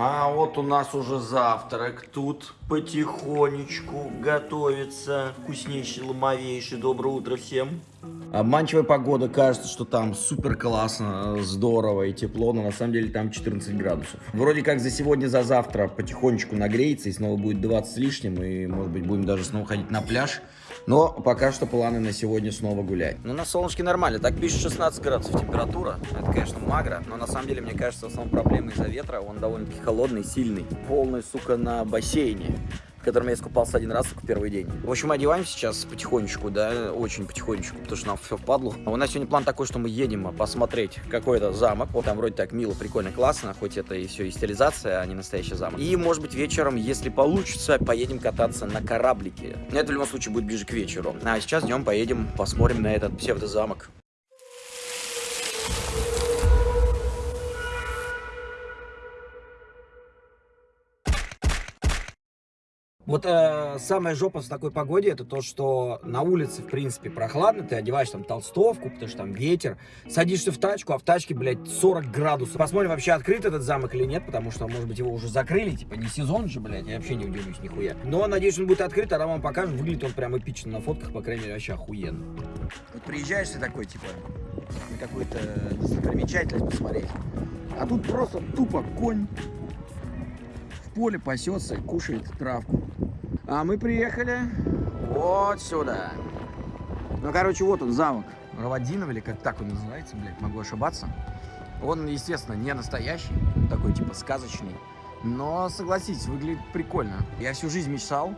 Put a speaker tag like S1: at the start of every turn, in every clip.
S1: А вот у нас уже завтрак. Тут потихонечку готовится вкуснейший, ломовейший. Доброе утро всем. Обманчивая погода, кажется, что там супер классно, здорово и тепло, но на самом деле там 14 градусов. Вроде как за сегодня, за завтра потихонечку нагреется и снова будет 20 с лишним, и может быть будем даже снова ходить на пляж. Но пока что планы на сегодня снова гулять. Ну, на солнышке нормально. Так пишет 16 градусов температура. Это, конечно, магро. Но на самом деле, мне кажется, в основном проблема из-за ветра. Он довольно-таки холодный, сильный. Полный, сука, на бассейне в котором я искупался один раз только первый день. В общем, одеваемся сейчас потихонечку, да, очень потихонечку, потому что нам все впадло. У нас сегодня план такой, что мы едем посмотреть какой-то замок. Вот там вроде так мило, прикольно, классно, хоть это и все и стилизация, а не настоящий замок. И, может быть, вечером, если получится, поедем кататься на кораблике. Это в любом случае будет ближе к вечеру. А сейчас днем поедем, посмотрим на этот псевдозамок. Вот э, самая жопа в такой погоде, это то, что на улице, в принципе, прохладно, ты одеваешь там толстовку, потому что там ветер, садишься в тачку, а в тачке, блядь, 40 градусов. Посмотрим, вообще открыт этот замок или нет, потому что, может быть, его уже закрыли, типа, не сезон же, блядь, я вообще не удивлюсь нихуя. Но, надеюсь, он будет открыт, а вам покажем, выглядит он прям эпично на фотках, по крайней мере, вообще охуенно. Вот приезжаешь ты такой, типа, на какую-то достопримечательность посмотреть, а тут просто тупо конь поле пасется, кушает травку. А мы приехали вот сюда. Ну, короче, вот он, замок Равадинов, или как так он называется, блядь, могу ошибаться. Он, естественно, не настоящий, такой, типа, сказочный. Но, согласитесь, выглядит прикольно. Я всю жизнь мечтал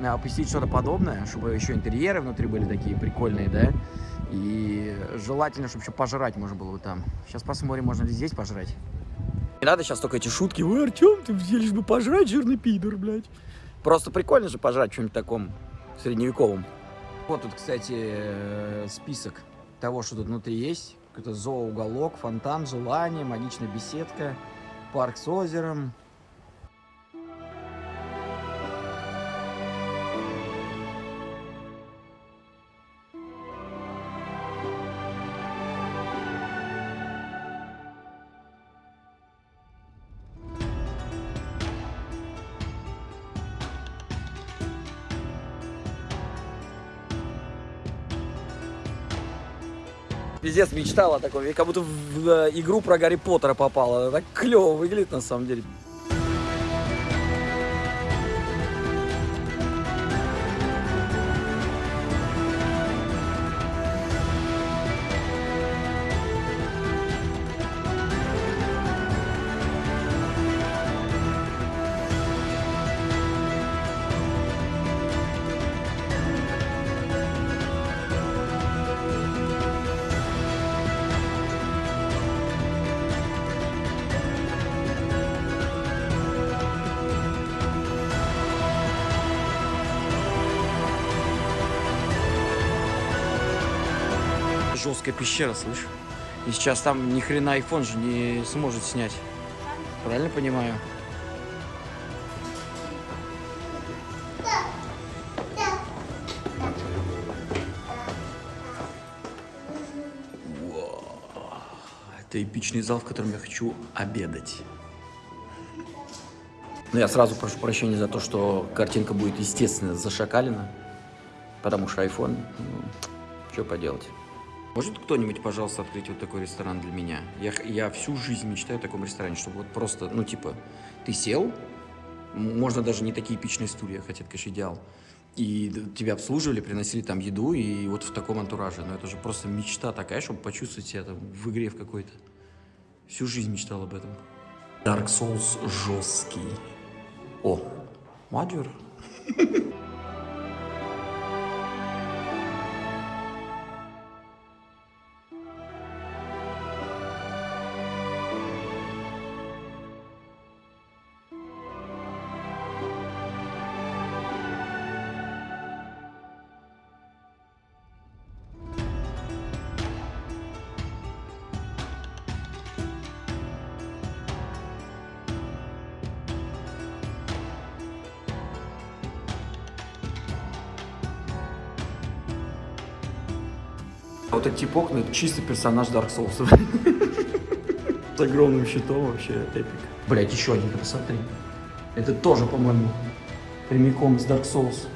S1: а, посетить что-то подобное, чтобы еще интерьеры внутри были такие прикольные, да. И желательно, чтобы еще пожрать можно было бы там. Сейчас посмотрим, можно ли здесь пожрать. Не надо сейчас только эти шутки. Ой, Артем, ты лишь бы пожрать, жирный пидор, блядь. Просто прикольно же пожрать чем-нибудь таком средневековом. Вот тут, кстати, э, список того, что тут внутри есть. Это зооуголок, фонтан, желание, магичная беседка, парк с озером, Пиздец, мечтала такой, как будто в э, игру про Гарри Поттера попала. Так клево выглядит на самом деле. Жесткая пещера, слышь. И сейчас там ни хрена iPhone же не сможет снять. Правильно понимаю? Это эпичный зал, в котором я хочу обедать. Но я сразу прошу прощения за то, что картинка будет, естественно, зашакалена. Потому что iPhone, ну, что поделать. Может кто-нибудь, пожалуйста, открыть вот такой ресторан для меня? Я, я всю жизнь мечтаю о таком ресторане, чтобы вот просто, ну, типа, ты сел, можно даже не такие эпичные стулья, хотя это, конечно, идеал, и тебя обслуживали, приносили там еду, и вот в таком антураже. Но это же просто мечта такая, чтобы почувствовать себя там в игре в какой-то. Всю жизнь мечтал об этом. Dark Souls жесткий. О, Маджор. Это чистый персонаж Dark Souls. С огромным щитом вообще эпик. Блять, еще один, посмотри. Это тоже, по-моему, прямиком из Dark Souls.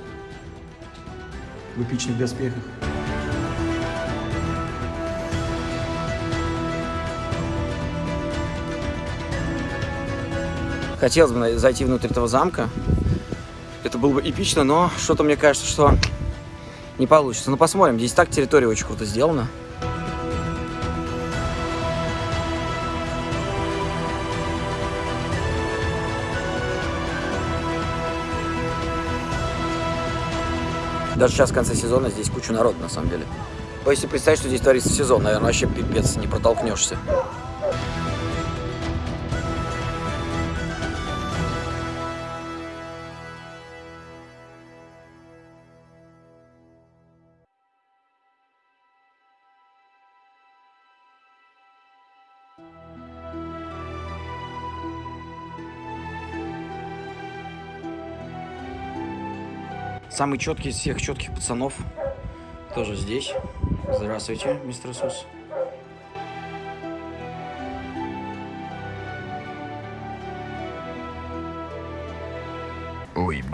S1: В эпичных доспехах. Хотелось бы зайти внутрь этого замка. Это было бы эпично, но что-то мне кажется, что не получится. Ну посмотрим. Здесь так территория очень круто сделана. Даже сейчас в конце сезона здесь куча народа, на самом деле. Если представить, что здесь творится сезон, наверное, вообще пипец, не протолкнешься. Самый четкий из всех четких пацанов тоже здесь. Здравствуйте, мистер Сус. Ой,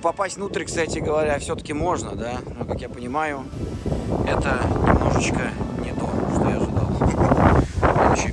S1: попасть внутрь, кстати говоря, все-таки можно, да? Но, как я понимаю, это немножечко не то, что я ожидал. Еще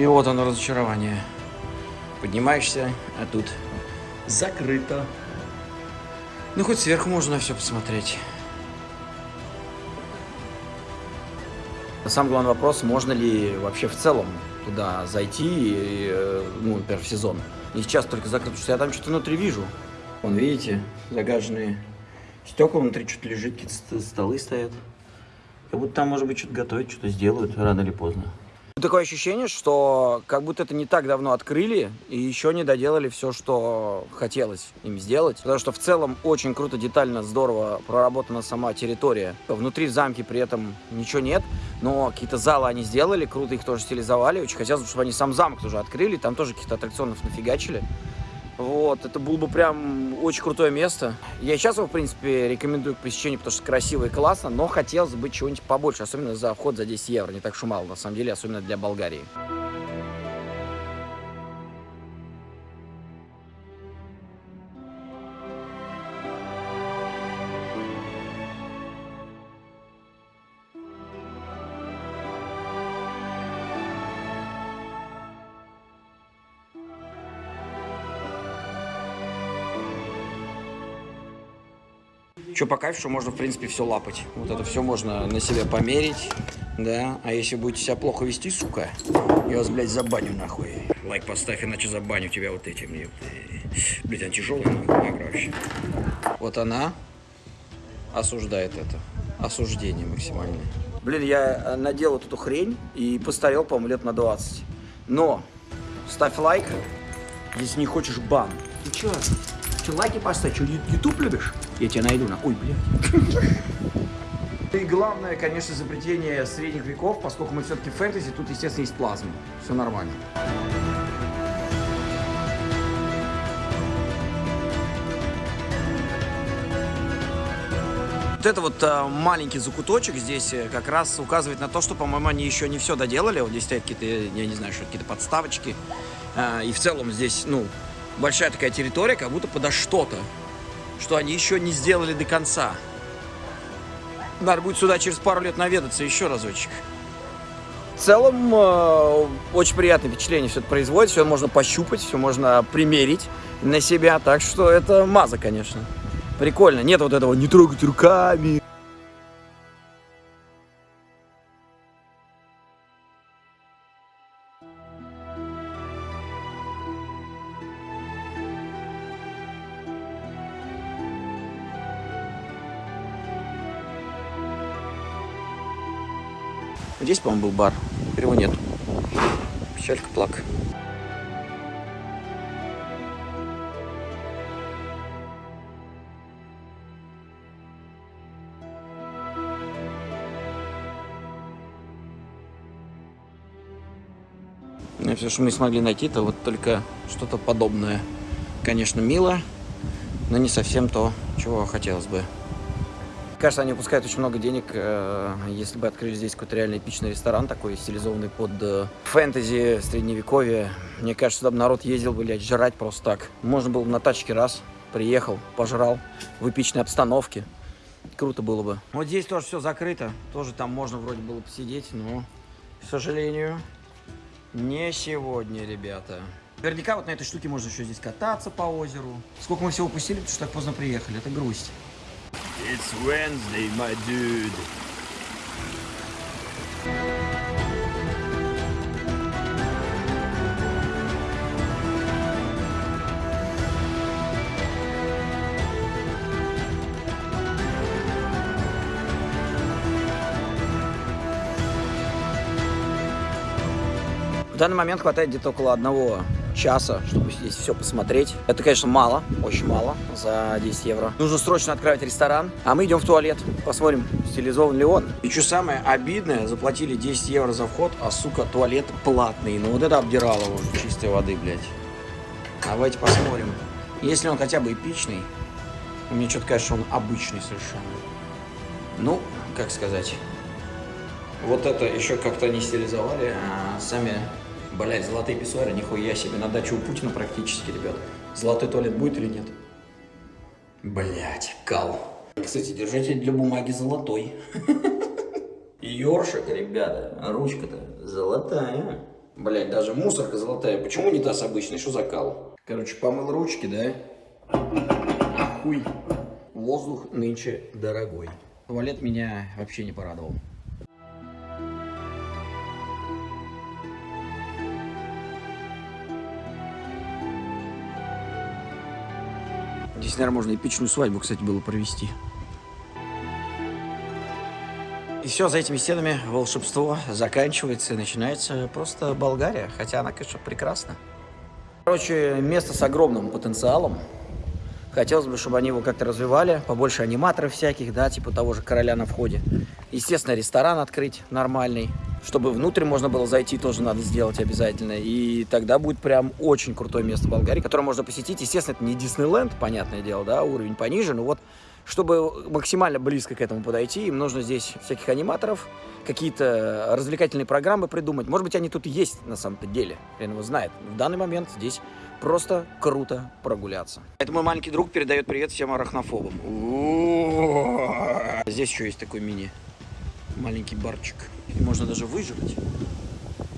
S1: и вот оно разочарование. Поднимаешься, а тут закрыто. Ну, хоть сверху можно все посмотреть. Самый главный вопрос, можно ли вообще в целом туда зайти, и, э, ну, например, в сезон. И сейчас только закрыто, что я там что-то внутри вижу. Вон, видите, загаженные стекла, внутри что-то лежит, какие-то столы стоят. Как будто там, может быть, что-то готовят, что-то сделают рано или поздно. Такое ощущение, что как будто это не так давно открыли и еще не доделали все, что хотелось им сделать. Потому что в целом очень круто, детально, здорово проработана сама территория. Внутри в замке при этом ничего нет, но какие-то залы они сделали, круто их тоже стилизовали. Очень хотелось, чтобы они сам замок тоже открыли, там тоже каких-то аттракционов нафигачили. Вот, это было бы прям очень крутое место. Я сейчас его, в принципе, рекомендую к посещению, потому что красиво и классно, но хотелось бы чего-нибудь побольше, особенно за вход за 10 евро, не так уж мало, на самом деле, особенно для Болгарии. Что по кайфу, что можно, в принципе, все лапать. Вот это все можно на себя померить, да. А если будете себя плохо вести, сука, я вас, блядь, забаню нахуй. Лайк поставь, иначе забаню тебя вот этим. Блядь, она тяжелая, нахуй, вообще. Вот она осуждает это. Осуждение максимальное. Блин, я э, надел вот эту хрень и постарел, по-моему, лет на 20. Но ставь лайк, если не хочешь бан. Ты чё? Че, лайки поставь? Че, YouTube любишь? Я тебя найду на... Ой, блядь. И главное, конечно, изобретение средних веков, поскольку мы все-таки фэнтези, тут, естественно, есть плазма. Все нормально. Вот это вот а, маленький закуточек здесь э, как раз указывает на то, что, по-моему, они еще не все доделали. Вот здесь стоят какие-то, я не знаю, что какие-то подставочки А, и в целом здесь, ну, большая такая территория, как будто подо что-то, что они еще не сделали до конца. Надо будет сюда через пару лет наведаться еще разочек. В целом, э, очень приятное впечатление все это производит, все можно пощупать, все можно примерить на себя, так что это маза, конечно. Прикольно, нет вот этого «не трогать руками». Здесь, по-моему, был бар. Теперь его нет. Печалька плак. И все, что мы смогли найти, это вот только что-то подобное. Конечно, мило, но не совсем то, чего хотелось бы. Кажется, они упускают очень много денег, э, если бы открыли здесь какой-то реально эпичный ресторан, такой стилизованный под э, фэнтези, средневековье. Мне кажется, сюда бы народ ездил, блядь, жрать просто так. Можно было бы на тачке раз, приехал, пожрал в эпичной обстановке. Круто было бы. Вот здесь тоже все закрыто. Тоже там можно вроде было посидеть, но, к сожалению, не сегодня, ребята. Наверняка вот на этой штуке можно еще здесь кататься по озеру. Сколько мы всего упустили, потому что так поздно приехали. Это грусть.
S2: It's Wednesday, my dude.
S1: В данный момент хватает где-то около одного часа, чтобы здесь все посмотреть. Это, конечно, мало, очень мало за 10 евро. Нужно срочно открывать ресторан, а мы идем в туалет. Посмотрим, стилизован ли он. И что самое обидное, заплатили 10 евро за вход, а, сука, туалет платный. Ну вот это обдирало уже чистой воды, блядь. Давайте посмотрим. Если он хотя бы эпичный, мне что-то что он обычный совершенно. Ну, как сказать. Вот это еще как-то не стилизовали, а сами Блять, золотые писсуары, нихуя себе. На даче у Путина практически, ребят. Золотой туалет будет или нет? Блять, кал. Кстати, держатель для бумаги золотой. Ёршик, ребята. Ручка-то золотая. Блять, даже мусорка золотая. Почему не унитаз обычный? Что за кал? Короче, помыл ручки, да? Ахуй. Воздух нынче дорогой. Туалет меня вообще не порадовал. Здесь, наверное, можно эпичную свадьбу, кстати, было провести. И все, за этими стенами волшебство заканчивается и начинается просто Болгария. Хотя она, конечно, прекрасна. Короче, место с огромным потенциалом. Хотелось бы, чтобы они его как-то развивали, побольше аниматоров всяких, да, типа того же короля на входе. Естественно, ресторан открыть нормальный. Чтобы внутрь можно было зайти, тоже надо сделать обязательно. И тогда будет прям очень крутое место в Болгарии, которое можно посетить. Естественно, это не Диснейленд, понятное дело, да, уровень пониже, но вот чтобы максимально близко к этому подойти, им нужно здесь всяких аниматоров, какие-то развлекательные программы придумать. Может быть, они тут и есть на самом-то деле, хрен его знает. В данный момент здесь просто круто прогуляться. Это мой маленький друг передает привет всем арахнофобам. Здесь еще есть такой мини маленький барчик. И можно даже выжрать.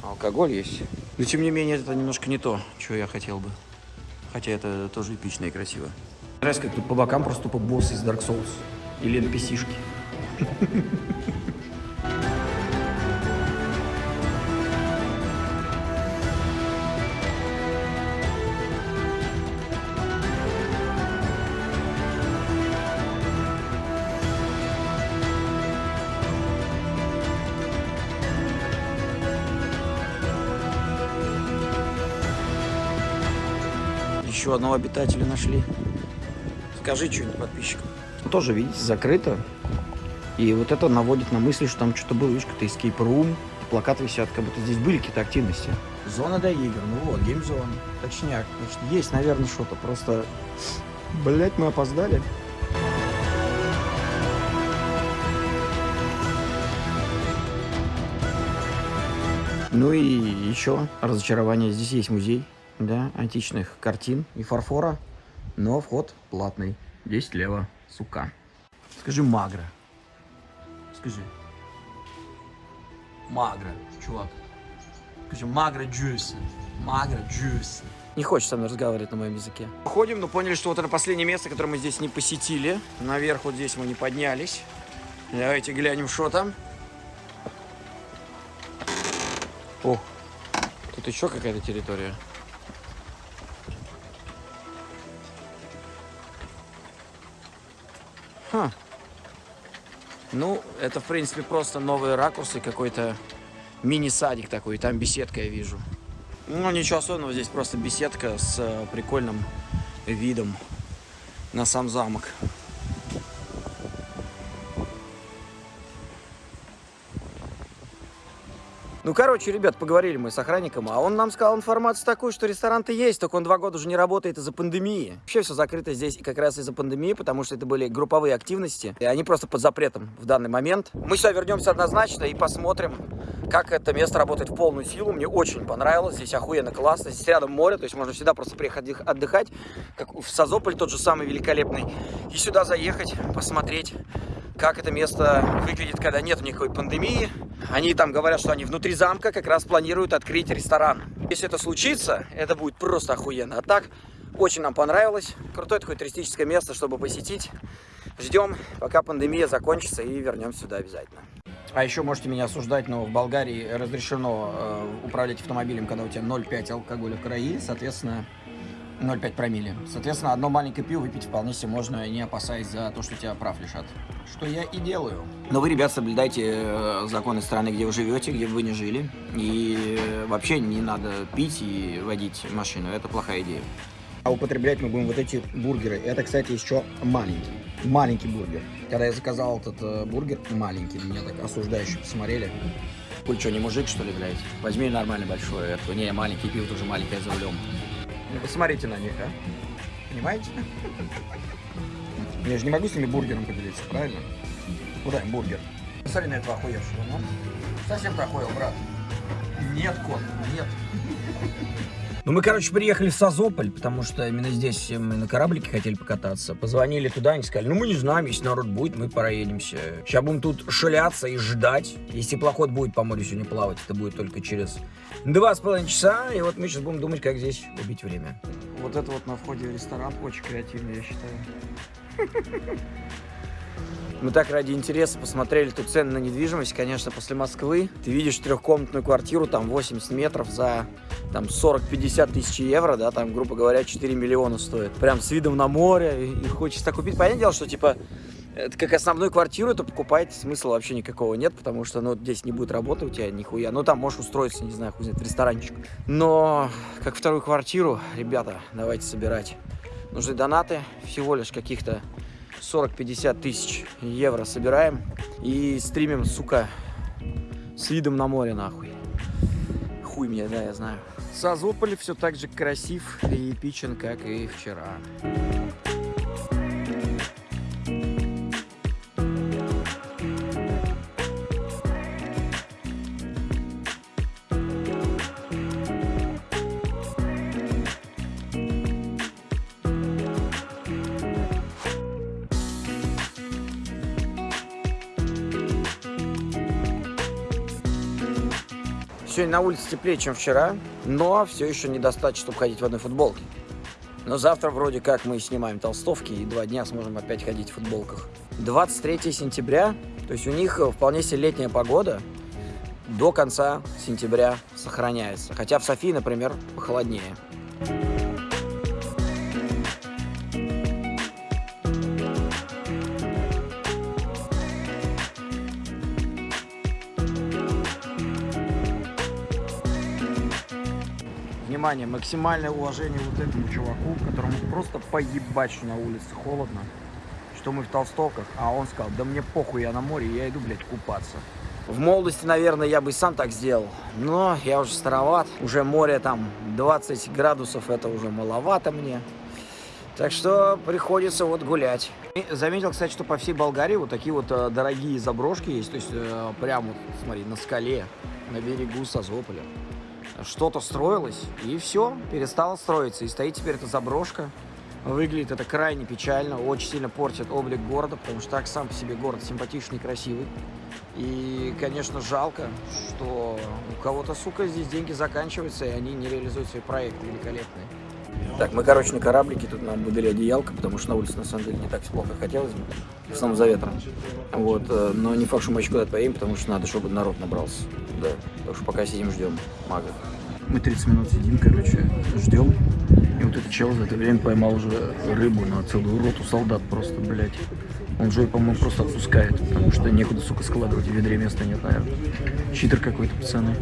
S1: Алкоголь есть. Но тем не менее, это немножко не то, что я хотел бы. Хотя это тоже эпично и красиво. Нравится, как тут по бокам просто тупо босс из Dark Souls. Или NPC-шки. Еще одного обитателя нашли. Скажи что-нибудь подписчикам. Тоже, видите, закрыто. И вот это наводит на мысль, что там что-то было, видишь, какой-то escape room. Плакаты висят, как будто здесь были какие-то активности. Зона для игр. Ну вот, геймзон. Точняк. Значит, есть, наверное, что-то. Просто, блять, мы опоздали. Ну и еще разочарование. Здесь есть музей. Да, античных картин и фарфора, но вход платный. 10 лево, сука. Скажи магра. Скажи. Магра, чувак. Скажи, магра джус. Магра джус. Не хочет со мной разговаривать на моем языке. Ходим, но поняли, что вот это последнее место, которое мы здесь не посетили. Наверх вот здесь мы не поднялись. Давайте глянем, что там. О, тут еще какая-то территория. Ну, это, в принципе, просто новые ракурсы, какой-то мини-садик такой, там беседка я вижу. Ну, ничего особенного, здесь просто беседка с э, прикольным видом на сам замок. Ну, короче, ребят, поговорили мы с охранником, а он нам сказал информацию такую, что ресторан-то есть, только он два года уже не работает из-за пандемии. Вообще все закрыто здесь как раз из-за пандемии, потому что это были групповые активности, и они просто под запретом в данный момент. Мы сюда вернемся однозначно и посмотрим, как это место работает в полную силу. Мне очень понравилось, здесь охуенно классно, здесь рядом море, то есть можно всегда просто приехать отдыхать, как в Созополь тот же самый великолепный, и сюда заехать, посмотреть, как это место выглядит, когда нет никакой пандемии. Они там говорят, что они внутри замка как раз планируют открыть ресторан. Если это случится, это будет просто охуенно. А так, очень нам понравилось. Крутое такое туристическое место, чтобы посетить. Ждем, пока пандемия закончится и вернемся сюда обязательно. А еще можете меня осуждать, но в Болгарии разрешено э, управлять автомобилем, когда у тебя 0,5 алкоголя в крови, соответственно, 0,5 промилле. Соответственно, одно маленькое пиво выпить вполне себе можно, не опасаясь за то, что тебя прав лишат. Что я и делаю. Но вы, ребят, соблюдайте э, законы страны, где вы живете, где вы не жили. И э, вообще не надо пить и водить машину. Это плохая идея. А употреблять мы будем вот эти бургеры. Это, кстати, еще маленький. Маленький бургер. Когда я заказал этот э, бургер, маленький, меня так осуждающе посмотрели. Куль что, не мужик, что ли, блядь? Возьми нормально большой. Это, не, маленький пиво тоже маленькое за рулем. Ну, посмотрите на них, а. Понимаете? Я же не могу с ними бургером поделиться, правильно? Куда им бургер? Посмотри на этого охуевшего, ну. Совсем ты охуел, брат. Нет, кот, нет. Ну, мы, короче, приехали в Созополь, потому что именно здесь мы на кораблике хотели покататься. Позвонили туда, они сказали, ну, мы не знаем, если народ будет, мы проедемся. Сейчас будем тут шляться и ждать. Если плоход будет по морю сегодня плавать, это будет только через два с половиной часа. И вот мы сейчас будем думать, как здесь убить время. Вот это вот на входе в ресторан очень креативный, я считаю. Мы так ради интереса посмотрели тут цены на недвижимость, конечно, после Москвы. Ты видишь трехкомнатную квартиру, там 80 метров за там 40-50 тысяч евро, да, там, грубо говоря, 4 миллиона стоит. Прям с видом на море, и, и хочется купить. Понятное дело, что, типа, это как основную квартиру, то покупать смысла вообще никакого нет, потому что, ну, здесь не будет работы у тебя нихуя. Ну, там можешь устроиться, не знаю, хуй знает, в ресторанчик. Но, как вторую квартиру, ребята, давайте собирать. Нужны донаты, всего лишь каких-то 40-50 тысяч евро собираем и стримим, сука, с видом на море, нахуй. Хуй мне, да, я знаю. Созополь все так же красив и эпичен, как и вчера. Сегодня на улице теплее, чем вчера, но все еще недостаточно, чтобы ходить в одной футболке. Но завтра вроде как мы снимаем толстовки и два дня сможем опять ходить в футболках. 23 сентября, то есть у них вполне себе летняя погода, до конца сентября сохраняется. Хотя в Софии, например, похолоднее. Внимание, максимальное уважение вот этому чуваку, которому просто поебать, что на улице холодно, что мы в толстовках, а он сказал, да мне похуй, я на море, я иду, блядь, купаться. В молодости, наверное, я бы сам так сделал, но я уже староват, уже море там 20 градусов, это уже маловато мне. Так что приходится вот гулять. Заметил, кстати, что по всей Болгарии вот такие вот э, дорогие заброшки есть. То есть э, прямо, смотри, на скале, на берегу Созополя. Что-то строилось, и все, перестало строиться. И стоит теперь эта заброшка. Выглядит это крайне печально, очень сильно портит облик города, потому что так сам по себе город симпатичный, красивый. И, конечно, жалко, что у кого-то, сука, здесь деньги заканчиваются, и они не реализуют свои проекты великолепные. Так, мы, короче, на кораблике, тут нам выдали одеялко, потому что на улице, на самом деле, не так плохо хотелось бы, в основном за ветром. Вот, э, но не факт, что мы еще куда-то поедем, потому что надо, чтобы народ набрался. Да, так что пока сидим, ждем мага. Мы 30 минут сидим, короче, ждем. И вот этот чел за это время поймал уже рыбу на целую роту солдат просто, блядь. Он же, по-моему, просто отпускает, потому что некуда, сука, складывать, в ведре места нет, наверное. Читер какой-то, пацаны.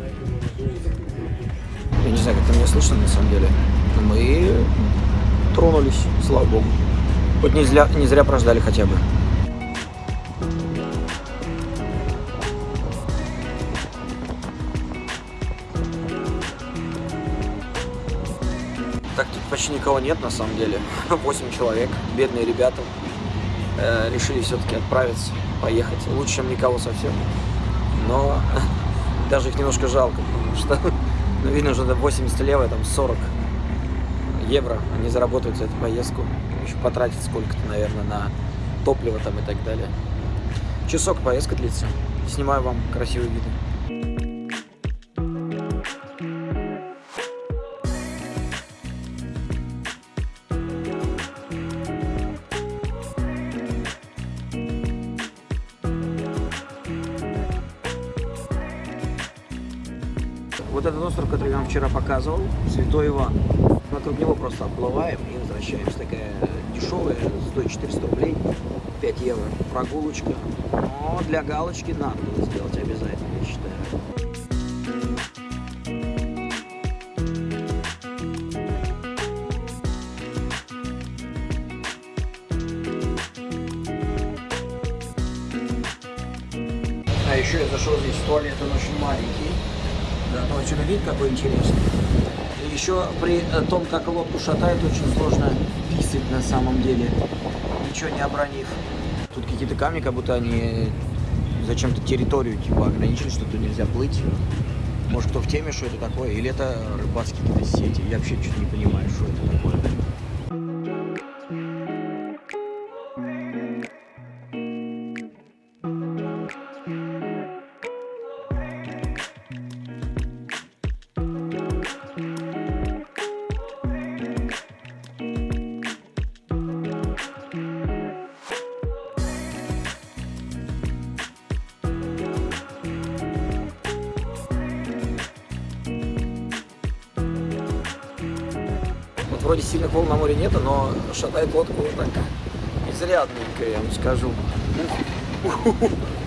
S1: Я не знаю, как это меня слышно, на самом деле. Мы тронулись, слава богу. Хоть не зря, не зря прождали хотя бы. Так, тут почти никого нет, на самом деле. 8 человек, бедные ребята. Э, решили все-таки отправиться, поехать. Лучше, чем никого совсем. Но даже их немножко жалко, потому что, видно, уже 80 лево, там 40 евро они заработают за эту поездку. Еще потратить сколько-то, наверное, на топливо там и так далее. Часок поездка длится. Снимаю вам красивые виды. Показывал, Святой Иван. Вокруг него просто отплываем и возвращаемся. Такая дешевая, стоит 400 рублей, 5 евро. Прогулочка. Но для галочки надо было сделать обязательно, я считаю. А еще я зашел здесь в туалет, он очень маленький. Отсюда вид какой интересный. И еще при том, как лодку шатает, очень сложно писать на самом деле, ничего не обронив. Тут какие-то камни, как будто они зачем-то территорию типа ограничили, что тут нельзя плыть. Может, кто в теме, что это такое? Или это рыбацкие какие-то сети? Я вообще что-то не понимаю, что это такое. Шатает лодку вот так изрядненько, я вам скажу.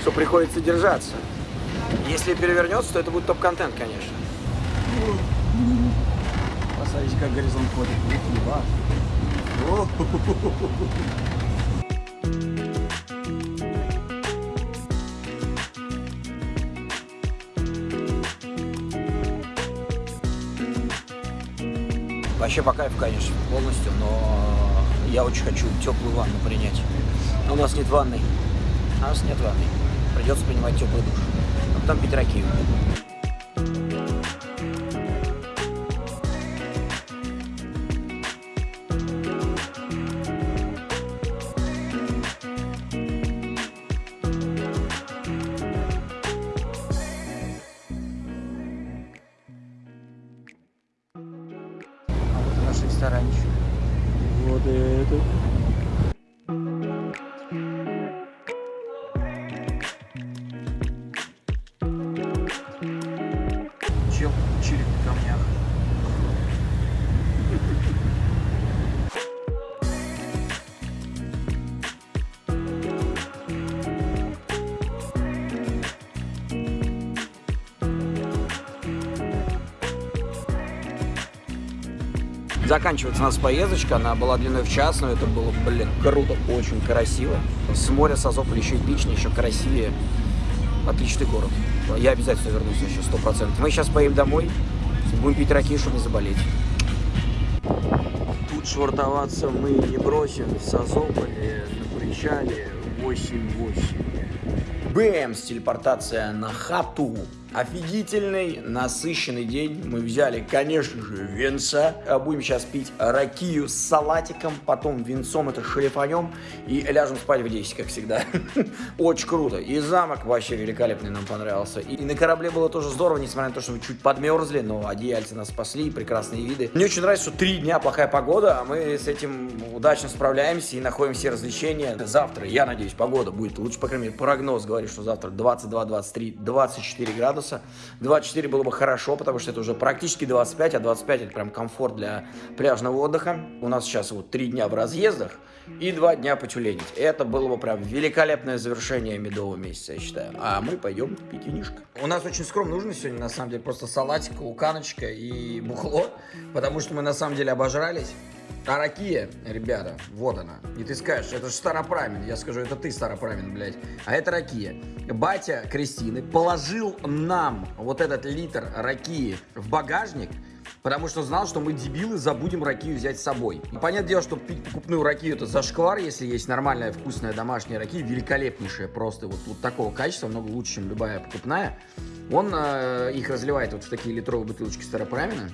S1: Что приходится держаться. Если перевернется, то это будет топ-контент, конечно. Посмотрите, как горизонт ходит. Вообще по кайфу, конечно, полностью, но я очень хочу теплую ванну принять. Но у нас нет ванны. У нас нет ванны. Придется принимать теплый душ. А потом пить ракию. Заканчивается у нас поездочка, она была длиной в час, но это было, блин, круто, очень красиво. С моря Созополь еще эпичнее, еще красивее. Отличный город. Я обязательно вернусь еще, сто процентов. Мы сейчас поедем домой, будем пить раки, чтобы не заболеть. Тут швартоваться мы не бросим в Созополе на причале 8-8. Бэмс, телепортация на хату. Офигительный, насыщенный день. Мы взяли, конечно же, венца. А Будем сейчас пить ракию с салатиком, потом венцом это шлифанем и ляжем спать в 10, как всегда. Очень круто. И замок вообще великолепный нам понравился. И на корабле было тоже здорово, несмотря на то, что мы чуть подмерзли, но одеяльцы нас спасли, прекрасные виды. Мне очень нравится, что три дня плохая погода, а мы с этим удачно справляемся и находим все развлечения. Завтра, я надеюсь, погода будет лучше, по крайней мере, прогноз говорит, что завтра 22, 23, 24 градуса градуса. 24 было бы хорошо, потому что это уже практически 25, а 25 это прям комфорт для пляжного отдыха. У нас сейчас вот 3 дня в разъездах и 2 дня потюленить. Это было бы прям великолепное завершение медового месяца, я считаю. А мы пойдем пить. У нас очень скромно ужин сегодня, на самом деле, просто салатик, луканочка и бухло, потому что мы на самом деле обожрались. А ракия, ребята, вот она. И ты скажешь, это же Старопрамин. Я скажу, это ты Старопрамин, блядь. А это ракия. Батя Кристины положил нам вот этот литр ракии в багажник, потому что знал, что мы, дебилы, забудем ракию взять с собой. И понятное дело, что пить покупную ракию это зашквар, если есть нормальная вкусная домашняя ракия, великолепнейшая просто, вот, вот такого качества, много лучше, чем любая покупная. Он э, их разливает вот в такие литровые бутылочки Старопрамина.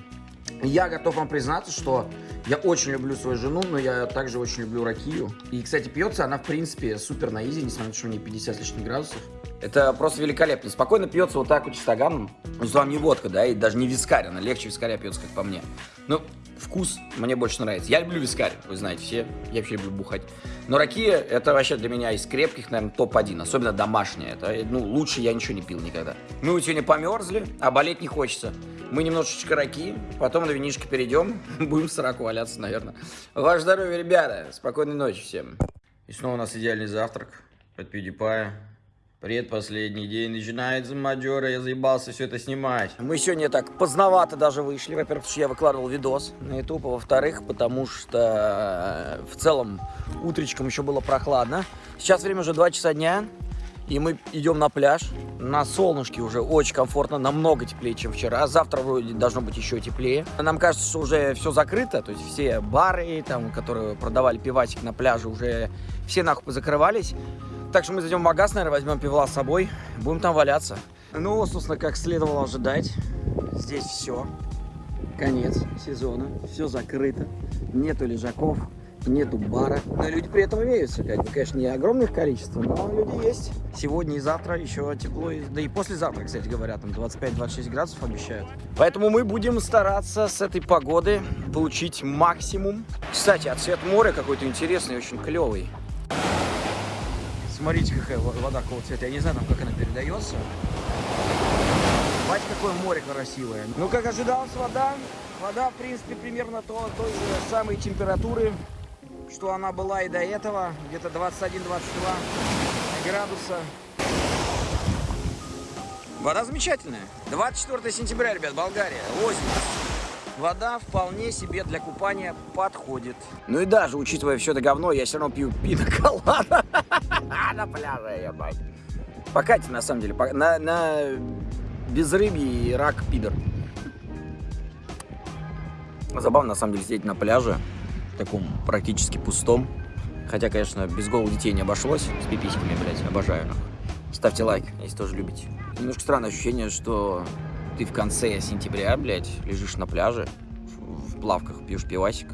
S1: Я готов вам признаться, что я очень люблю свою жену, но я также очень люблю ракию. И, кстати, пьется она, в принципе, супер на изи, несмотря на то, что у нее 50 лишних градусов. Это просто великолепно. Спокойно пьется вот так вот чистоганом. Ну, вам не водка, да, и даже не вискарь, она легче вискаря пьется, как по мне. Ну, вкус мне больше нравится. Я люблю вискарь, вы знаете все. Я вообще люблю бухать. Но ракия, это вообще для меня из крепких, наверное, топ-1. Особенно домашняя. Это, ну, лучше я ничего не пил никогда. Мы вот сегодня померзли, а болеть не хочется. Мы немножечко раки, потом на винишко перейдем. Будем в сраку валяться, наверное. Ваше здоровье, ребята. Спокойной ночи всем. И снова у нас идеальный завтрак от PewDiePie. Предпоследний день начинается маджора, я заебался все это снимать. Мы сегодня так поздновато даже вышли. Во-первых, потому что я выкладывал видос на YouTube, а во-вторых, потому что э, в целом утречком еще было прохладно. Сейчас время уже 2 часа дня, и мы идем на пляж. На солнышке уже очень комфортно, намного теплее, чем вчера. Завтра вроде должно быть еще теплее. Нам кажется, что уже все закрыто, то есть все бары, там, которые продавали пивасик на пляже, уже все нахуй закрывались. Так что мы зайдем в магаз, наверное, возьмем пивла с собой, будем там валяться. Ну, собственно, как следовало ожидать, здесь все. Конец сезона, все закрыто, нету лежаков, нету бара. Но люди при этом имеются, как бы, конечно, не огромных количество, но люди есть. Сегодня и завтра еще тепло, да и послезавтра, кстати говоря, там 25-26 градусов обещают. Поэтому мы будем стараться с этой погоды получить максимум. Кстати, а цвет моря какой-то интересный, очень клевый. Смотрите, какая вода какого цвета. Я не знаю, там, как она передается. Бать, какое море красивое. Ну, как ожидалось, вода. Вода, в принципе, примерно то, той же самой температуры, что она была и до этого. Где-то 21-22 градуса. Вода замечательная. 24 сентября, ребят, Болгария. Осень вода вполне себе для купания подходит. Ну и даже, учитывая все это говно, я все равно пью пино колада на пляже, ебать. Покатите, на самом деле, на, на безрыбье и рак пидор. Забавно, на самом деле, сидеть на пляже, таком практически пустом. Хотя, конечно, без голых детей не обошлось, с пиписьками, блядь, обожаю. Ставьте лайк, если тоже любите. Немножко странное ощущение, что ты в конце сентября, блядь, лежишь на пляже, в плавках пьешь пивасик,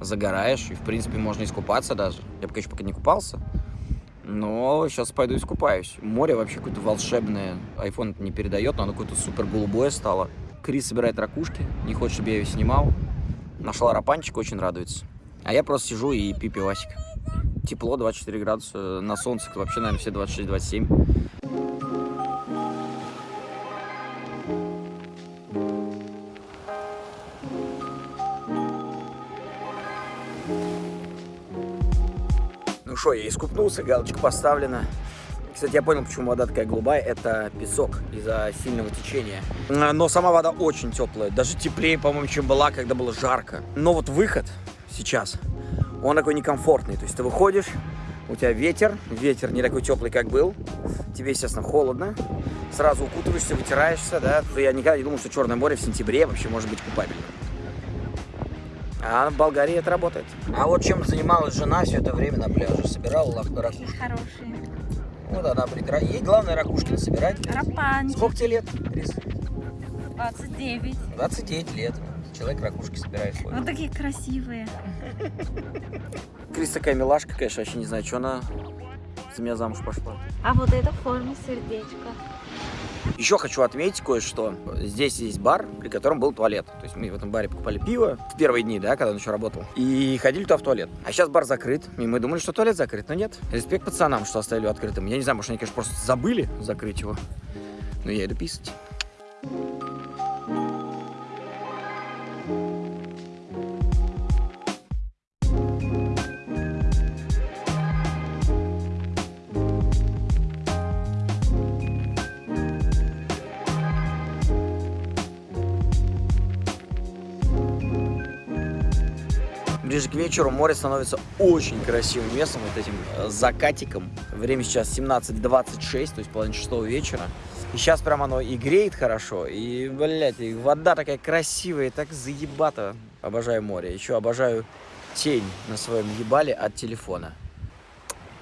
S1: загораешь, и, в принципе, можно искупаться даже. Я пока еще пока не купался, но сейчас пойду искупаюсь. Море вообще какое-то волшебное. Это не передает, но оно какое-то супер голубое стало. Крис собирает ракушки, не хочет, чтобы я ее снимал. Нашла рапанчик, очень радуется. А я просто сижу и пью пивасик. Тепло, 24 градуса. На солнце вообще, наверное, все 26-27. Что, я искупнулся, галочка поставлена. Кстати, я понял, почему вода такая голубая. Это песок из-за сильного течения. Но сама вода очень теплая. Даже теплее, по-моему, чем была, когда было жарко. Но вот выход сейчас, он такой некомфортный. То есть ты выходишь, у тебя ветер. Ветер не такой теплый, как был. Тебе, естественно, холодно. Сразу укутываешься, вытираешься, да. Я никогда не думал, что Черное море в сентябре вообще может быть купабельным. А в Болгарии это работает. А вот чем занималась жена все это время на пляже? Собирала ракушки?
S3: Хорошие.
S1: вот она притра... Ей главное ракушки собирать.
S3: Рапанчик.
S1: Сколько тебе лет, Крис?
S3: 29.
S1: 29 лет. Человек ракушки собирает свой.
S3: Вот такие красивые.
S1: Крис такая милашка, конечно, вообще не знаю, что она за меня замуж пошла.
S3: А вот это в форме сердечка.
S1: Еще хочу отметить кое-что. Здесь есть бар, при котором был туалет. То есть мы в этом баре покупали пиво в первые дни, да, когда он еще работал. И ходили туда в туалет. А сейчас бар закрыт. И мы думали, что туалет закрыт, но нет. Респект пацанам, что оставили его открытым. Я не знаю, может они, конечно, просто забыли закрыть его. Но я иду писать. Вечеру море становится очень красивым местом, вот этим э, закатиком. Время сейчас 17.26, то есть половина шестого вечера. И сейчас прям оно и греет хорошо, и, блядь, и вода такая красивая, и так заебато. Обожаю море. Еще обожаю тень на своем ебале от телефона.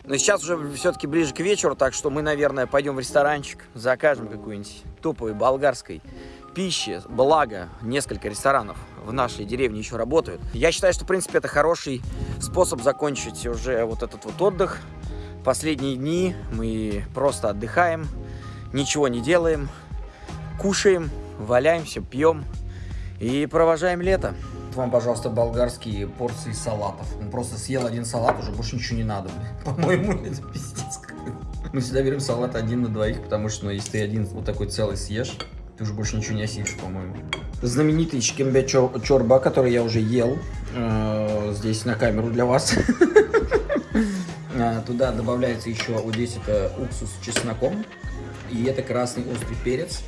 S1: Но сейчас уже все-таки ближе к вечеру, так что мы, наверное, пойдем в ресторанчик, закажем какую-нибудь топовой болгарской пищи. Благо, несколько ресторанов в нашей деревне еще работают. Я считаю, что, в принципе, это хороший способ закончить уже вот этот вот отдых. Последние дни мы просто отдыхаем, ничего не делаем, кушаем, валяемся, пьем и провожаем лето. Вам, пожалуйста, болгарские порции салатов. Он просто съел один салат, уже больше ничего не надо. По-моему, это пиздец. Мы всегда берем салат один на двоих, потому что, ну, если ты один вот такой целый съешь, ты уже больше ничего не осилишь, по-моему. Знаменитый чор- чорба, который я уже ел. э, Здесь на камеру для вас. А, Туда добавляется еще, вот здесь это уксус с чесноком. И это красный острый перец.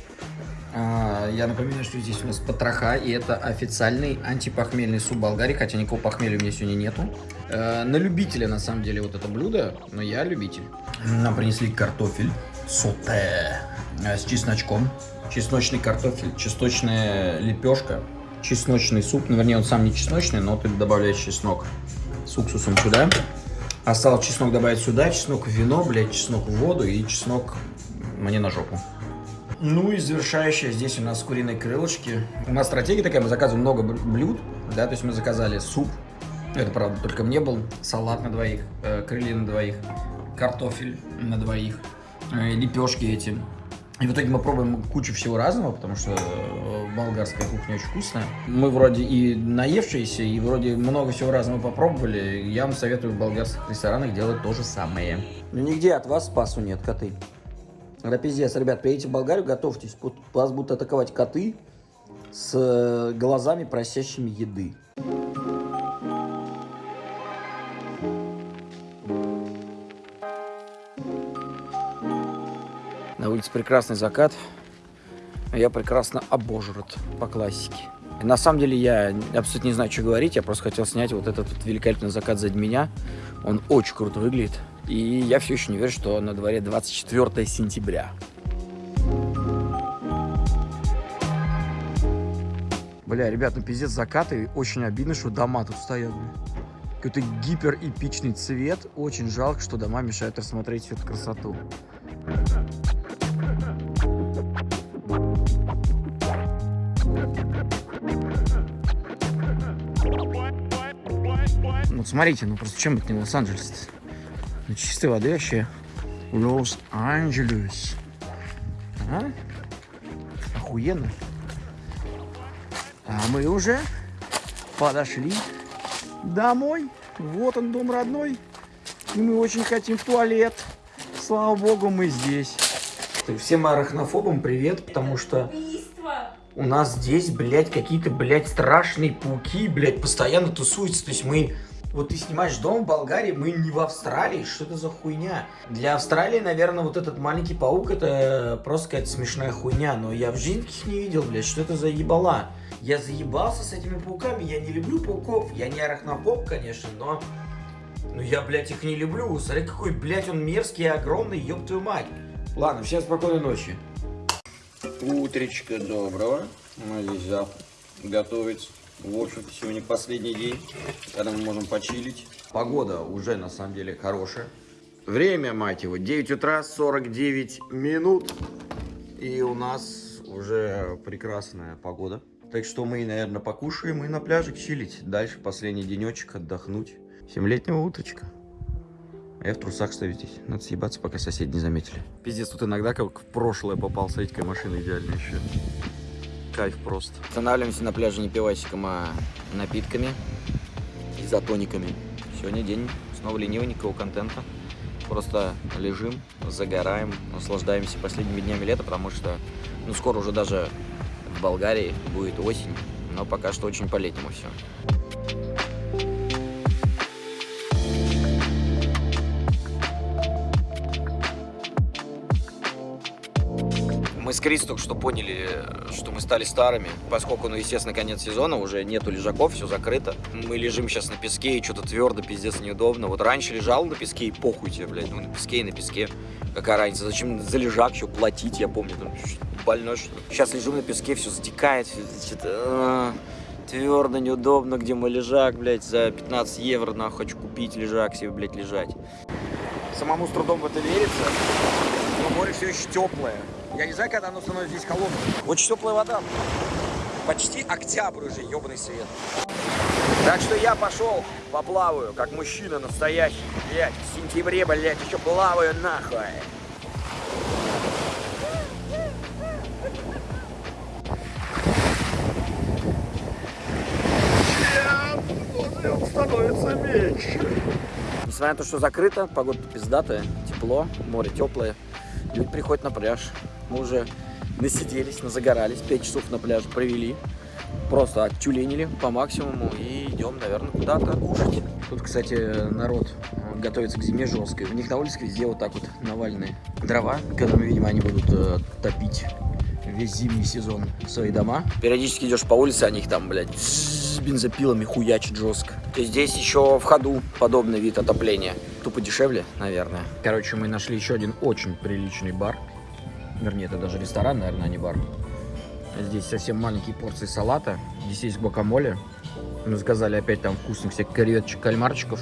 S1: А, Я напоминаю, что здесь у нас потроха, и это официальный антипохмельный суп Болгарии, хотя никакого похмелья у меня сегодня нету. Э, На любителя, на самом деле, вот это блюдо, но я любитель. Нам принесли картофель соте э, с чесночком, чесночный картофель, чесночная лепешка, чесночный суп, ну, вернее, он сам не чесночный, но ты добавляешь чеснок с уксусом сюда. Осталось чеснок добавить сюда, чеснок в вино, блядь, чеснок в воду и чеснок мне на жопу. Ну и завершающая здесь у нас куриные крылышки. У нас стратегия такая, мы заказываем много бл- блюд, да, то есть мы заказали суп, это правда только мне был, салат на двоих, э, крылья на двоих, картофель на двоих, э, лепешки эти. И в итоге мы пробуем кучу всего разного, потому что э, болгарская кухня очень вкусная. Мы вроде и наевшиеся, и вроде много всего разного попробовали. Я вам советую в болгарских ресторанах делать то же самое. Ну нигде от вас спасу нет, коты. Пиздец, ребят, приедете в Болгарию, готовьтесь. Вас будут атаковать коты с э, глазами, просящими еды. На улице прекрасный закат, а я прекрасно обожрат по классике. На самом деле я абсолютно не знаю, что говорить, я просто хотел снять вот этот вот великолепный закат сзади меня. Он очень круто выглядит. И я все еще не верю, что на дворе 24 сентября. Бля, ребят, ну пиздец закаты. Очень обидно, что дома тут стоят. Какой-то гиперэпичный цвет. Очень жалко, что дома мешают рассмотреть всю эту красоту. Вот смотрите, ну просто чем это не Лос-Анджелес? Ну, чистой воды вообще. Лос-Анджелес. А? Охуенно. А мы уже подошли домой. Вот он, дом родной. И мы очень хотим в туалет. Слава богу, мы здесь. Всем арахнофобам привет, потому что у нас здесь, блядь, какие-то, блядь, страшные пауки, блядь, постоянно тусуются. То есть мы... Вот ты снимаешь дом в Болгарии, мы не в Австралии. Что это за хуйня? Для Австралии, наверное, вот этот маленький паук, это просто какая-то смешная хуйня. Но я в жизни таких не видел, блядь. Что это за ебала? Я заебался с этими пауками. Я не люблю пауков. Я не арахнофоб, конечно, но... Ну я, блядь, их не люблю. Смотри, какой, блядь, он мерзкий и огромный, ёб твою мать. Ладно, всем спокойной ночи. Утречка доброго. Мы здесь завтра готовить. В общем-то, сегодня последний день, когда мы можем почилить. Погода уже, на самом деле, хорошая. Время, мать его, 9 утра, 49 минут. И у нас уже прекрасная погода. Так что мы, наверное, покушаем и на пляже чилить. Дальше последний денечек отдохнуть. Семилетнего уточка. А я в трусах стою здесь. Надо съебаться, пока соседи не заметили. Пиздец, тут иногда как в прошлое попал. Смотрите, какая машина идеальная еще. Кайф просто. Останавливаемся на пляже не пивасиком, а напитками изотониками. Сегодня день снова ленивый, никакого контента. Просто лежим, загораем, наслаждаемся последними днями лета, потому что, ну, скоро уже даже в Болгарии будет осень, но пока что очень по-летнему все. Мы с Крис только что поняли, что мы стали старыми, поскольку, ну, естественно, конец сезона, уже нету лежаков, все закрыто. Мы лежим сейчас на песке, и что-то твердо, пиздец, неудобно. Вот раньше лежал на песке, и похуй тебе, блядь, ну, на песке и на песке. Какая разница, зачем за лежак еще платить, я помню, там, больной, что ли. Сейчас лежим на песке, все затекает, что-то... Твердо, неудобно, где мой лежак, блядь, за 15 евро, нахуй, хочу купить лежак себе, блядь, лежать. Самому с трудом в это верится, море все еще теплое. Я не знаю, когда оно становится здесь холодным. Очень теплая вода. Почти октябрь уже, ебаный свет. Так что я пошел, поплаваю, как мужчина настоящий. Блядь, в сентябре, блядь, еще плаваю нахуй. становится меньше. Несмотря на то, что закрыто, погода пиздатая, тепло, море теплое. Люди приходят на пляж. Мы уже насиделись, назагорались, 5 часов на пляже провели. Просто оттюленили по максимуму и идем, наверное, куда-то кушать. Тут, кстати, народ готовится к зиме жесткой. У них на улице везде вот так вот навальные дрова, которыми, видимо, они будут э, топить весь зимний сезон свои дома. Периодически идешь по улице, они их там, блядь, с бензопилами хуячат жестко. Есть здесь еще в ходу подобный вид отопления. Тупо дешевле, наверное. Короче, мы нашли еще один очень приличный бар. Вернее, это даже ресторан, наверное, а не бар. Здесь совсем маленькие порции салата. Здесь есть гуакамоле. Мы заказали опять там вкусных всяких креветочек, кальмарчиков.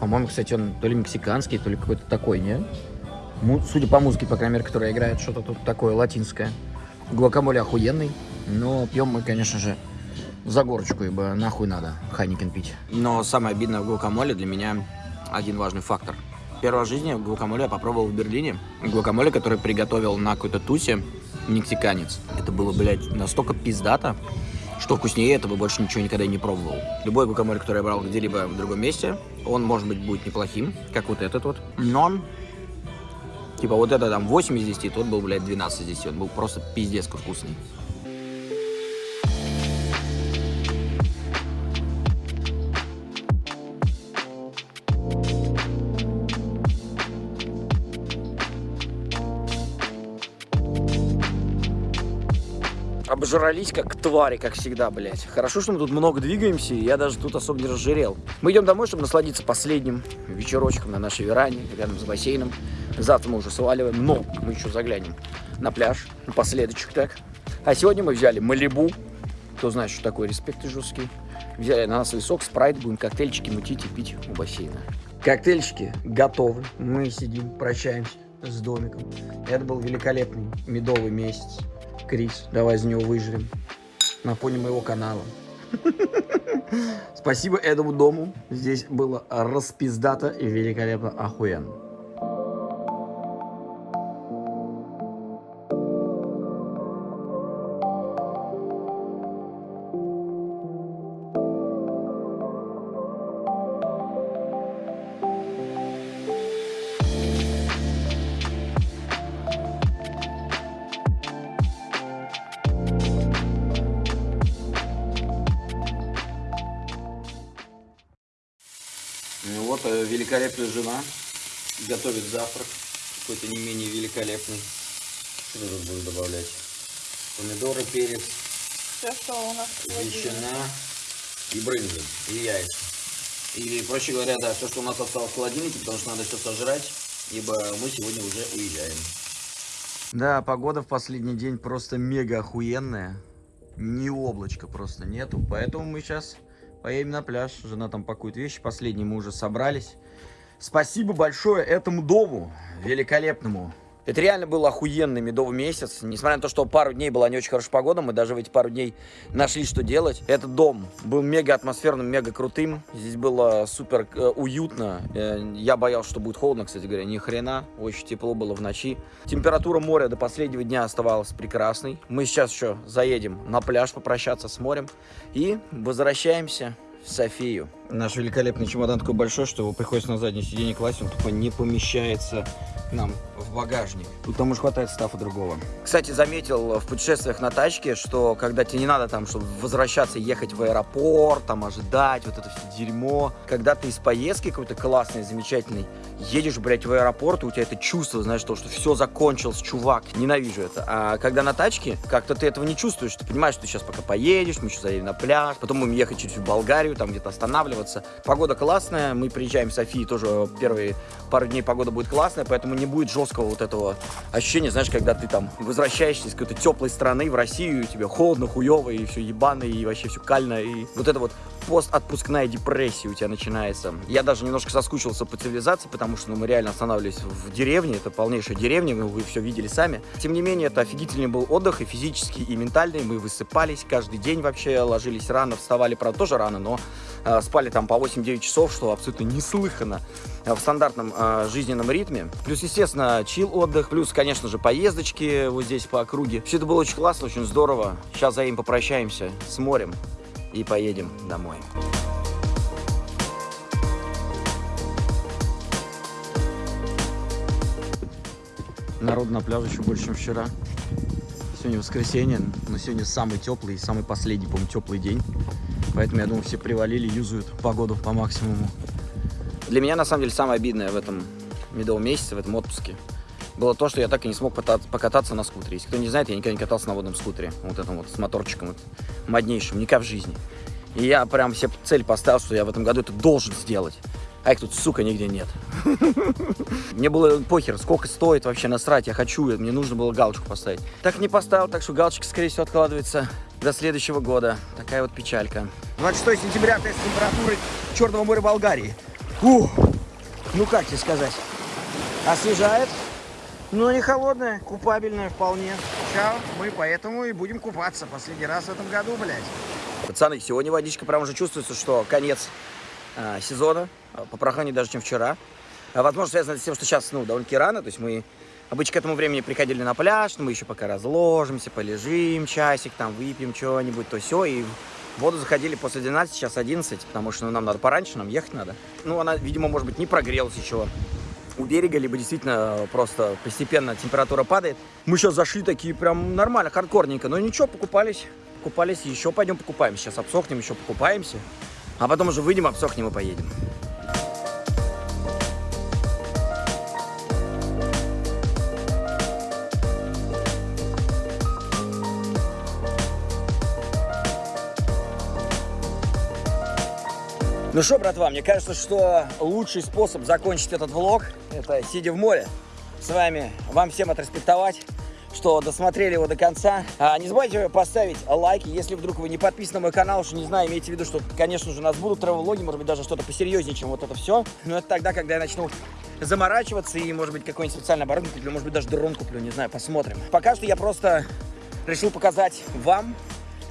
S1: По-моему, кстати, он то ли мексиканский, то ли какой-то такой, не? Судя по музыке, по крайней мере, которая играет, что-то тут такое латинское. Гуакамоле охуенный, но пьем мы, конечно же, Загорочку, ибо нахуй надо Heineken пить. Но самое обидное в гуакамоле для меня один важный фактор. В жизни гуакамоле я попробовал в Берлине. Гуакамоле, который приготовил на какой-то тусе мексиканец. Это было, блядь, настолько пиздато, что вкуснее этого больше ничего никогда не пробовал. Любой гуакамоле, который я брал где-либо в другом месте, он, может быть, будет неплохим, как вот этот вот. Но Типа вот это там 8 из 10, тот был, блядь, 12 из 10. Он был просто пиздец вкусный. Обжрались как твари, как всегда, блядь. Хорошо, что мы тут много двигаемся, и я даже тут особо не разжирел. Мы идем домой, чтобы насладиться последним вечерочком на нашей веранде, рядом с бассейном. Завтра мы уже сваливаем, но мы еще заглянем на пляж, напоследочек так. А сегодня мы взяли Малибу. Кто знает, что такое респект жесткий. Взяли ананасовый сок, спрайт, будем коктейльчики мутить и пить у бассейна. Коктейльчики готовы. Мы сидим, прощаемся с домиком. Это был великолепный медовый месяц. Крис, давай за него выжрем. На фоне моего канала. Спасибо этому дому. Здесь было распиздато и великолепно охуенно. Великолепная жена готовит завтрак, какой-то не менее великолепный. Что тут будешь добавлять? Помидоры, перец,
S3: Все, что у нас
S1: ветчина и брынза, и яйца. Или, проще говоря, да, все, что у нас осталось в холодильнике, потому что надо все сожрать, ибо мы сегодня уже уезжаем. Да, погода в последний день просто мега охуенная. Ни облачка просто нету, поэтому мы сейчас поедем на пляж. Жена там пакует вещи, последние мы уже собрались. Спасибо большое этому дому великолепному. Это реально был охуенный медовый месяц. Несмотря на то, что пару дней была не очень хорошая погода, мы даже в эти пару дней нашли, что делать. Этот дом был мега атмосферным, мега крутым. Здесь было супер э, уютно. Э, я боялся, что будет холодно, кстати говоря. Ни хрена. Очень тепло было в ночи. Температура моря до последнего дня оставалась прекрасной. Мы сейчас еще заедем на пляж попрощаться с морем. И возвращаемся в Софию. Наш великолепный чемодан такой большой, что его приходится на заднее сиденье класть, он тупо не помещается нам в багажник. Тут там уж хватает стафа другого. Кстати, заметил в путешествиях на тачке, что когда тебе не надо там, чтобы возвращаться, ехать в аэропорт, там ожидать, вот это все дерьмо. Когда ты из поездки какой-то классный, замечательный, едешь, блядь, в аэропорт, и у тебя это чувство, знаешь, то, что все закончилось, чувак, ненавижу это. А когда на тачке, как-то ты этого не чувствуешь, ты понимаешь, что ты сейчас пока поедешь, мы еще заедем на пляж, потом будем ехать через Болгарию, там где-то останавливаться. Погода классная, мы приезжаем в Софии, тоже первые пару дней погода будет классная, поэтому не будет жесткого вот этого ощущения, знаешь, когда ты там возвращаешься из какой-то теплой страны в Россию, и тебе холодно, хуево, и все ебано, и вообще все кально, и вот это вот постотпускная депрессия у тебя начинается. Я даже немножко соскучился по цивилизации, потому что ну, мы реально останавливались в деревне, это полнейшая деревня, вы, вы все видели сами. Тем не менее, это офигительный был отдых, и физический, и ментальный, мы высыпались каждый день вообще, ложились рано, вставали, правда, тоже рано, но э, спали там по 8-9 часов, что абсолютно неслыханно э, в стандартном э, жизненном ритме. Плюс, естественно, чил отдых, плюс, конечно же, поездочки вот здесь по округе. Все это было очень классно, очень здорово. Сейчас за им попрощаемся с морем и поедем домой. Народ на пляже еще больше, чем вчера. Сегодня воскресенье, но сегодня самый теплый, самый последний, по-моему, теплый день. Поэтому, я думаю, все привалили, юзают погоду по максимуму. Для меня, на самом деле, самое обидное в этом медовом месяце, в этом отпуске, было то, что я так и не смог покататься на скутере. Если кто не знает, я никогда не катался на водном скутере. Вот этом вот, с моторчиком вот, моднейшим, никак в жизни. И я прям себе цель поставил, что я в этом году это должен сделать. А их тут, сука, нигде нет. Мне было похер, сколько стоит вообще насрать, я хочу, мне нужно было галочку поставить. Так не поставил, так что галочка, скорее всего, откладывается до следующего года. Такая вот печалька. 26 сентября, тест температуры Черного моря Болгарии. Ух, ну как тебе сказать? Освежает, но не холодная, купабельная вполне. Сейчас мы поэтому и будем купаться последний раз в этом году, блядь. Пацаны, сегодня водичка прям уже чувствуется, что конец э, сезона, попрохладнее даже, чем вчера. А, возможно, связано с тем, что сейчас, ну, довольно-таки рано, то есть мы обычно к этому времени приходили на пляж, но мы еще пока разложимся, полежим часик, там, выпьем что-нибудь, то все, и в воду заходили после 12, сейчас 11, потому что ну, нам надо пораньше, нам ехать надо. Ну, она, видимо, может быть, не прогрелась еще у берега, либо действительно просто постепенно температура падает. Мы сейчас зашли такие прям нормально, хардкорненько, но ничего, покупались купались, еще пойдем покупаемся. Сейчас обсохнем, еще покупаемся. А потом уже выйдем, обсохнем и поедем. Ну что, братва, мне кажется, что лучший способ закончить этот влог, это сидя в море, с вами, вам всем отреспектовать что досмотрели его до конца. А, не забывайте поставить лайки, если вдруг вы не подписаны на мой канал, что не знаю, имейте в виду, что, конечно же, у нас будут тревелоги, может быть, даже что-то посерьезнее, чем вот это все. Но это тогда, когда я начну заморачиваться и, может быть, какой-нибудь специальный оборудование куплю, может быть, даже дрон куплю, не знаю, посмотрим. Пока что я просто решил показать вам,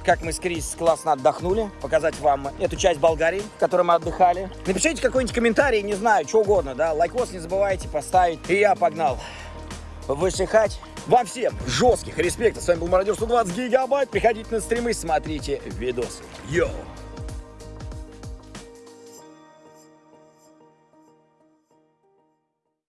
S1: как мы с Крис классно отдохнули, показать вам эту часть Болгарии, в которой мы отдыхали. Напишите какой-нибудь комментарий, не знаю, что угодно, да, лайкос не забывайте поставить. И я погнал высыхать. Вам всем жестких респектов. С вами был Мародер 120 гигабайт. Приходите на стримы, смотрите видосы. Йоу!